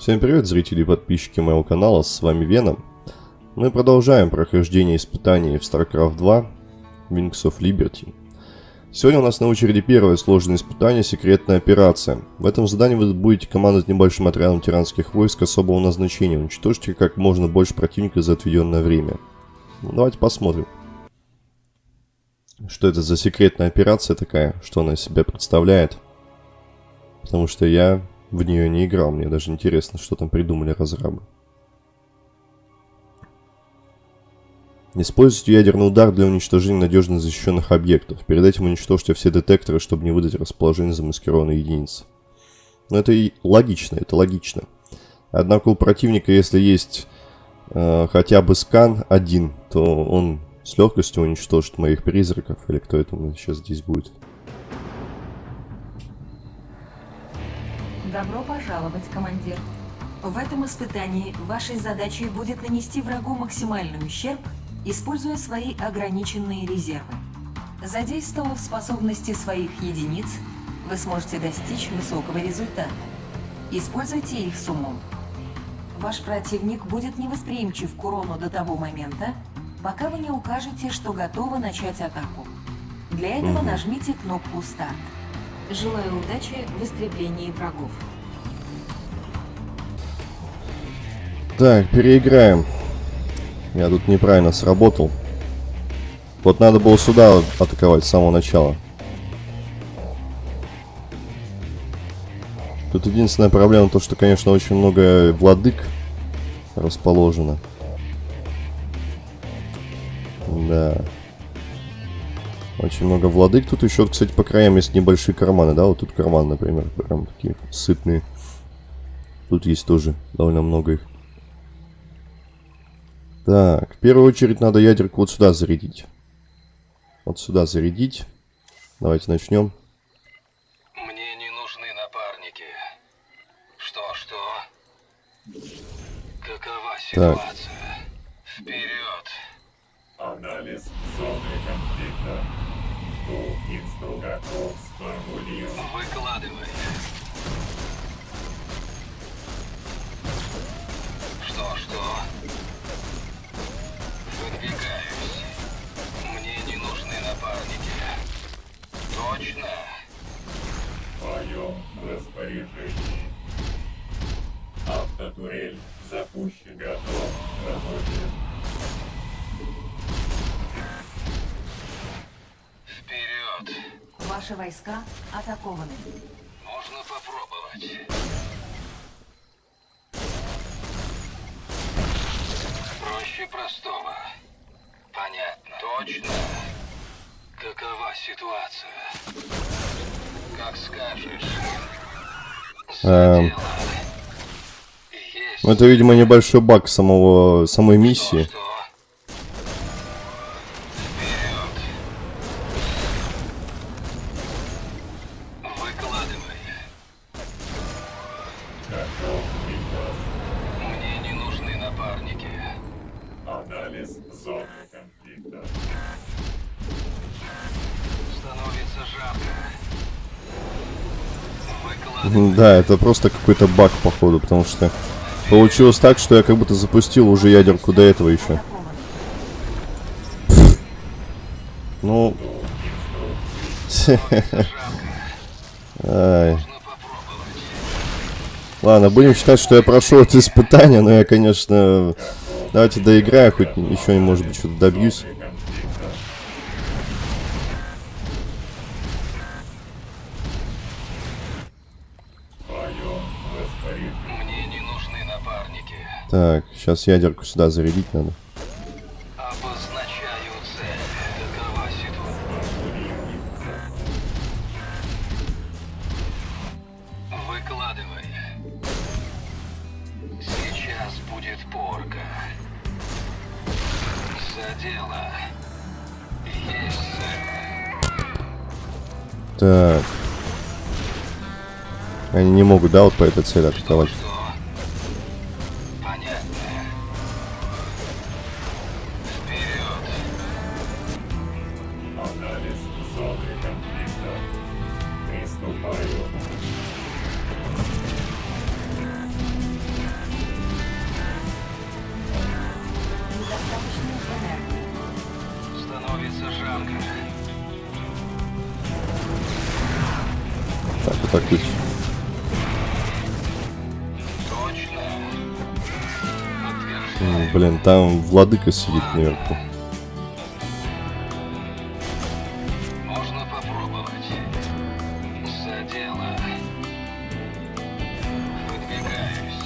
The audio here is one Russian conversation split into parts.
Всем привет, зрители и подписчики моего канала, с вами Веном. Мы продолжаем прохождение испытаний в StarCraft 2 Wings of Liberty. Сегодня у нас на очереди первое сложное испытание «Секретная операция». В этом задании вы будете командовать небольшим отрядом тиранских войск особого назначения. Уничтожьте как можно больше противника за отведенное время. Ну, давайте посмотрим. Что это за секретная операция такая, что она из себя представляет. Потому что я в нее не играл, мне даже интересно, что там придумали разрабы. Используйте ядерный удар для уничтожения надежно защищенных объектов. Перед этим уничтожьте все детекторы, чтобы не выдать расположение замаскированной единицы. Но это и логично, это логично. Однако у противника, если есть э, хотя бы скан один, то он с легкостью уничтожит моих призраков, или кто это сейчас здесь будет. Добро пожаловать, командир. В этом испытании вашей задачей будет нанести врагу максимальный ущерб, используя свои ограниченные резервы. Задействовав способности своих единиц, вы сможете достичь высокого результата. Используйте их с умом. Ваш противник будет невосприимчив к урону до того момента, пока вы не укажете, что готовы начать атаку. Для этого нажмите кнопку «Старт». Желаю удачи в истреблении врагов. Так, переиграем. Я тут неправильно сработал. Вот надо было сюда атаковать с самого начала. Тут единственная проблема то, что, конечно, очень много владык расположено. Да. Очень много владык. Тут еще, кстати, по краям есть небольшие карманы, да? Вот тут карман, например, прям такие сытные. Тут есть тоже довольно много их. Так, в первую очередь надо ядерку вот сюда зарядить. Вот сюда зарядить. Давайте начнем. Мне не нужны напарники. Что, что? Какова ситуация? Вперед! Анализ зоны конфликта. Выкладывай. Что, что? Выдвигаюсь. Мне не нужны напарники. Точно? В твоем распоряжении. Автотурель запущен. Готов к Ваши войска атакованы. Можно попробовать. Проще простого. Понятно. Точно. Какова ситуация? Как скажешь. Эм. это, видимо, небольшой баг самого, самой миссии. Что? Анализ зоны конфликта. Становится жарко. Да, это просто какой-то баг, походу, потому что получилось так, что я как будто запустил уже ядерку до этого еще. Ну... Ай. Можно попробовать. Ладно, будем считать, что я прошел это испытание, но я, конечно... Давайте доиграю, хоть еще, может быть, что-то добьюсь. Так, сейчас ядерку сюда зарядить надо. Выкладывай. Сейчас будет порка. За дело. Есть цель. Так. Они не могут, да, вот по этой цели атаковать? Что? Конфликта. Приступаю. Так. М, Блин, там владыка сидит наверху. Можно попробовать. За дело. Выдвигаюсь.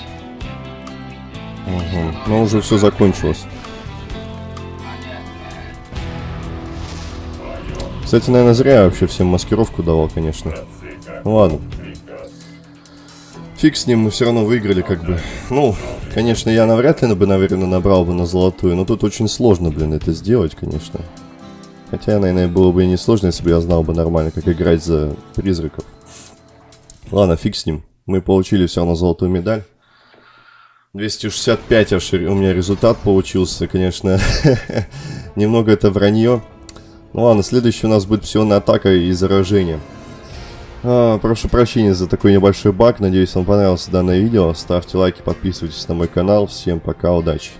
Угу. Но уже все закончилось. Понятно. Кстати, наверное, зря я вообще всем маскировку давал, конечно. Ладно. Фиг с ним, мы все равно выиграли, как бы. Ну, конечно, я навряд ли бы, наверное, набрал бы на золотую, но тут очень сложно, блин, это сделать, конечно. Хотя, наверное, было бы и не сложно, если бы я знал бы нормально, как играть за призраков. Ладно, фиг с ним. Мы получили все равно золотую медаль. 265 аж у меня результат получился, конечно. Немного это вранье. Ну ладно, следующий у нас будет псионная атака и заражение. А, прошу прощения за такой небольшой баг. Надеюсь, вам понравилось данное видео. Ставьте лайки, подписывайтесь на мой канал. Всем пока, удачи.